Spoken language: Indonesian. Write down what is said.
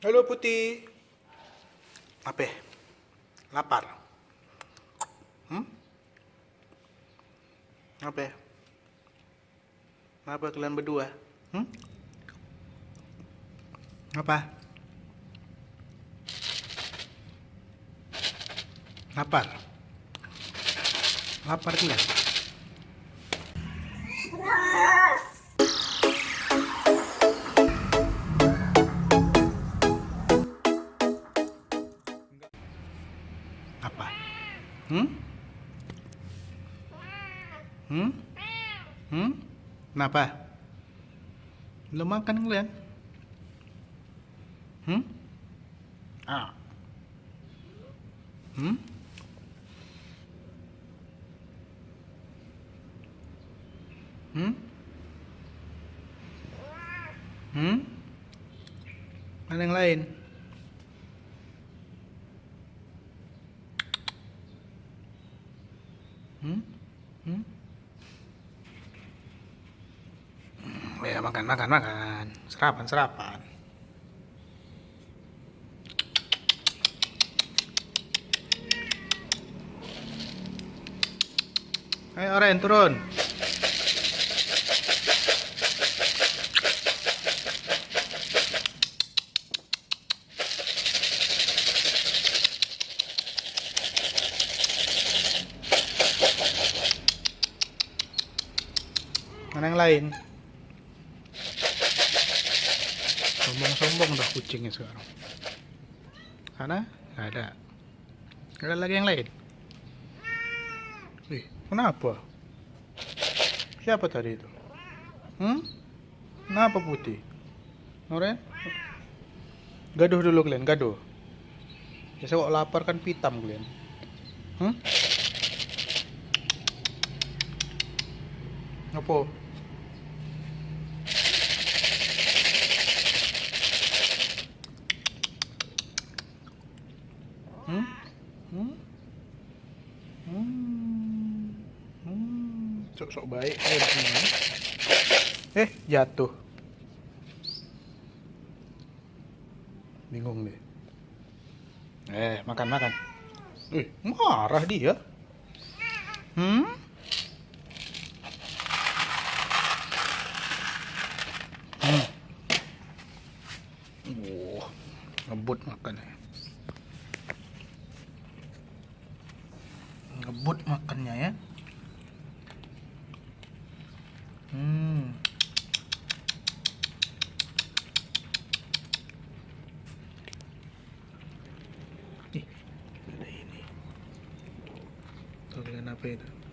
Halo Putih. Apa? Lapar? Hmm? Apa? Apa kalian berdua? Hmm? Apa? Lapar? Lapar kalian? Hmm? Hmm? Hmm? Kenapa? Belum makan kalian? Hmm? Ah. Hmm? Hmm? Hmm? Mana yang lain? Hmm? Hmm? Ya makan makan makan. Serapan serapan. Ayo Oren turun. Mana yang lain? Sombong-sombong udah kucingnya sekarang. Sana? Nggak ada. Ada lagi yang lain. Ih, kenapa? Siapa tadi itu? Hmm? Kenapa putih? Noren? Gaduh dulu kalian, gaduh. Biasa kok lapar kan pitam kalian. Hmm? Apa? Hmm? Hmm? Hmm. Hmm. Sok-sok baik. Eh, jatuh. Bingung deh. Eh, makan makan. Eh, marah dia. Hmm? Hmm. Wah, ngebut makannya. Ngebut makannya ya. Hmm. Ih, ada